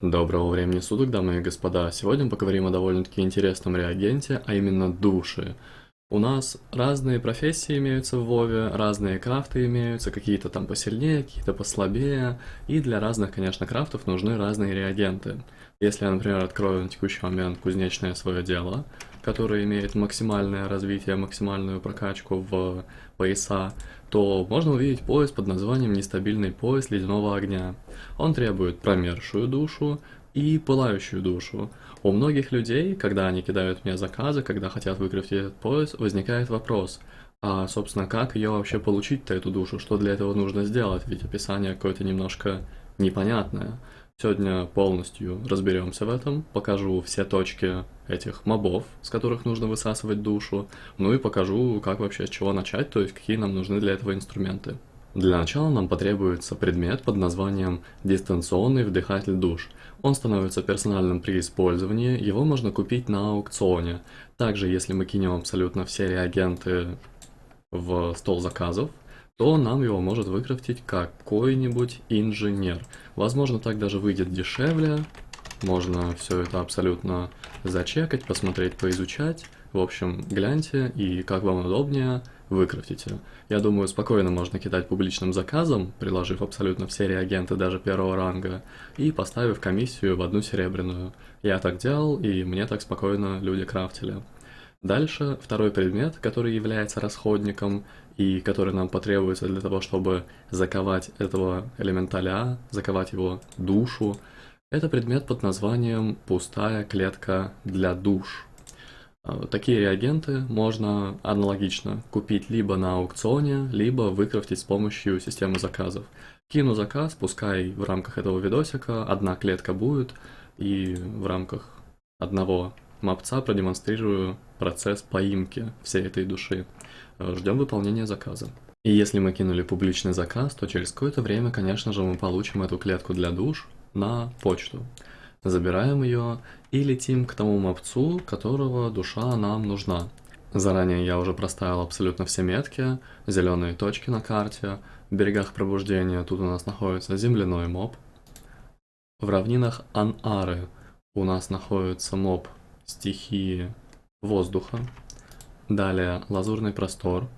Доброго времени суток, дамы и господа. Сегодня поговорим о довольно-таки интересном реагенте, а именно души. У нас разные профессии имеются в Вове, разные крафты имеются, какие-то там посильнее, какие-то послабее, и для разных, конечно, крафтов нужны разные реагенты. Если я, например, открою на текущий момент кузнечное свое дело, которое имеет максимальное развитие, максимальную прокачку в пояса, то можно увидеть пояс под названием «Нестабильный пояс ледяного огня». Он требует промерзшую душу, и пылающую душу. У многих людей, когда они кидают мне заказы, когда хотят выкрафтить этот пояс, возникает вопрос, а, собственно, как ее вообще получить-то, эту душу, что для этого нужно сделать, ведь описание какое-то немножко непонятное. Сегодня полностью разберемся в этом, покажу все точки этих мобов, с которых нужно высасывать душу, ну и покажу, как вообще с чего начать, то есть какие нам нужны для этого инструменты. Для начала нам потребуется предмет под названием «Дистанционный вдыхатель душ». Он становится персональным при использовании, его можно купить на аукционе. Также, если мы кинем абсолютно все реагенты в стол заказов, то нам его может выкрафтить какой-нибудь инженер. Возможно, так даже выйдет дешевле, можно все это абсолютно зачекать, посмотреть, поизучать. В общем, гляньте и как вам удобнее, выкрафтите. Я думаю, спокойно можно кидать публичным заказом, приложив абсолютно все реагенты даже первого ранга, и поставив комиссию в одну серебряную. Я так делал, и мне так спокойно люди крафтили. Дальше второй предмет, который является расходником и который нам потребуется для того, чтобы заковать этого элементаля, заковать его душу, это предмет под названием «Пустая клетка для душ». А, такие реагенты можно аналогично купить либо на аукционе, либо выкрафтить с помощью системы заказов. Кину заказ, пускай в рамках этого видосика одна клетка будет, и в рамках одного мапца продемонстрирую процесс поимки всей этой души. Ждем выполнения заказа. И если мы кинули публичный заказ, то через какое-то время, конечно же, мы получим эту клетку для душ на почту забираем ее и летим к тому мопцу, которого душа нам нужна. Заранее я уже проставил абсолютно все метки, зеленые точки на карте, в берегах пробуждения тут у нас находится земляной моб. В равнинах Анары у нас находится моб стихии воздуха. Далее лазурный простор.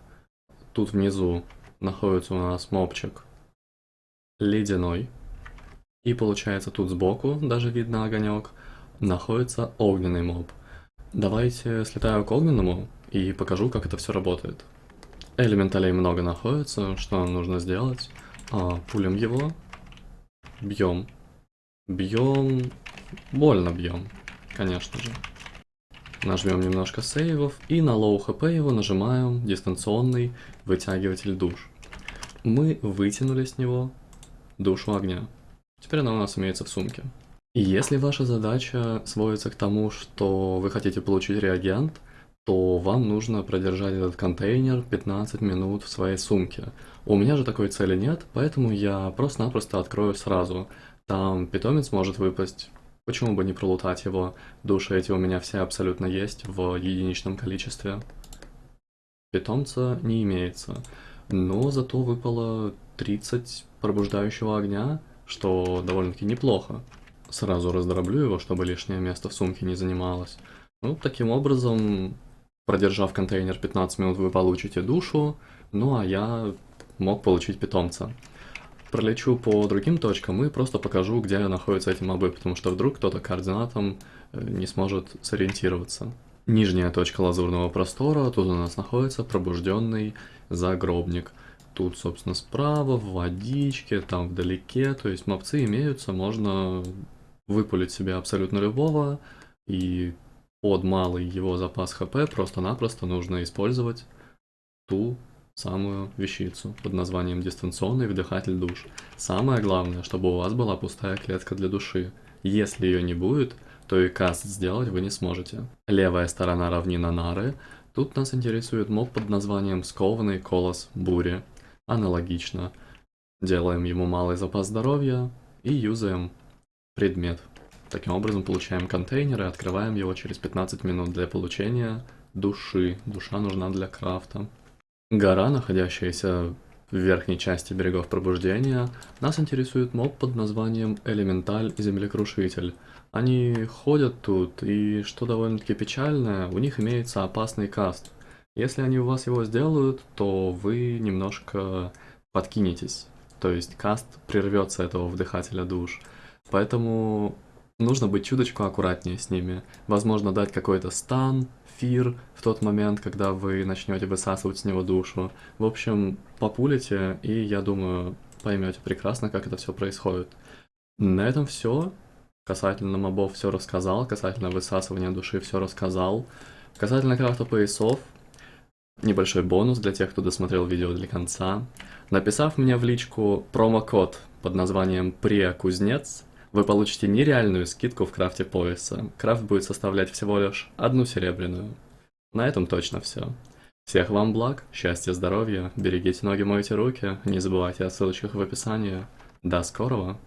Тут внизу находится у нас мобчик ледяной. И получается тут сбоку, даже видно огонек, находится огненный моб. Давайте слетаю к огненному и покажу, как это все работает. Элементалей много находится, что нам нужно сделать? А, пулим его, бьем, бьем, больно бьем, конечно же. Нажмем немножко сейвов и на low HP его нажимаем дистанционный вытягиватель душ. Мы вытянули с него душу огня. Теперь она у нас имеется в сумке. И если ваша задача сводится к тому, что вы хотите получить реагент, то вам нужно продержать этот контейнер 15 минут в своей сумке. У меня же такой цели нет, поэтому я просто-напросто открою сразу. Там питомец может выпасть, почему бы не пролутать его, души эти у меня все абсолютно есть в единичном количестве. Питомца не имеется, но зато выпало 30 пробуждающего огня, что довольно-таки неплохо. Сразу раздроблю его, чтобы лишнее место в сумке не занималось. Ну, таким образом, продержав контейнер 15 минут, вы получите душу, ну а я мог получить питомца. Пролечу по другим точкам и просто покажу, где находятся эти мобы, потому что вдруг кто-то координатом э, не сможет сориентироваться. Нижняя точка лазурного простора, тут у нас находится пробужденный загробник. Тут, собственно, справа, в водичке, там вдалеке, то есть мопцы имеются, можно выпулить себе абсолютно любого, и под малый его запас хп просто-напросто нужно использовать ту самую вещицу под названием дистанционный вдыхатель душ. Самое главное, чтобы у вас была пустая клетка для души. Если ее не будет, то и каст сделать вы не сможете. Левая сторона равнина Нары. Тут нас интересует моб под названием Скованный Колос Бури. Аналогично. Делаем ему малый запас здоровья и юзаем предмет. Таким образом получаем контейнер и открываем его через 15 минут для получения души. Душа нужна для крафта. Гора, находящаяся в верхней части берегов пробуждения, нас интересует моб под названием Элементаль Землекрушитель. Они ходят тут, и что довольно-таки печально, у них имеется опасный каст. Если они у вас его сделают, то вы немножко подкинетесь. То есть каст прервется этого вдыхателя душ. Поэтому нужно быть чуточку аккуратнее с ними. Возможно, дать какой-то стан, фир в тот момент, когда вы начнете высасывать с него душу. В общем, популите, и я думаю, поймете прекрасно, как это все происходит. На этом все. Касательно мобов все рассказал, касательно высасывания души все рассказал. Касательно крафта поясов, небольшой бонус для тех, кто досмотрел видео до конца. Написав мне в личку промокод под названием «Прия-кузнец», вы получите нереальную скидку в крафте пояса. Крафт будет составлять всего лишь одну серебряную. На этом точно все. Всех вам благ, счастья, здоровья, берегите ноги, мойте руки, не забывайте о ссылочках в описании. До скорого!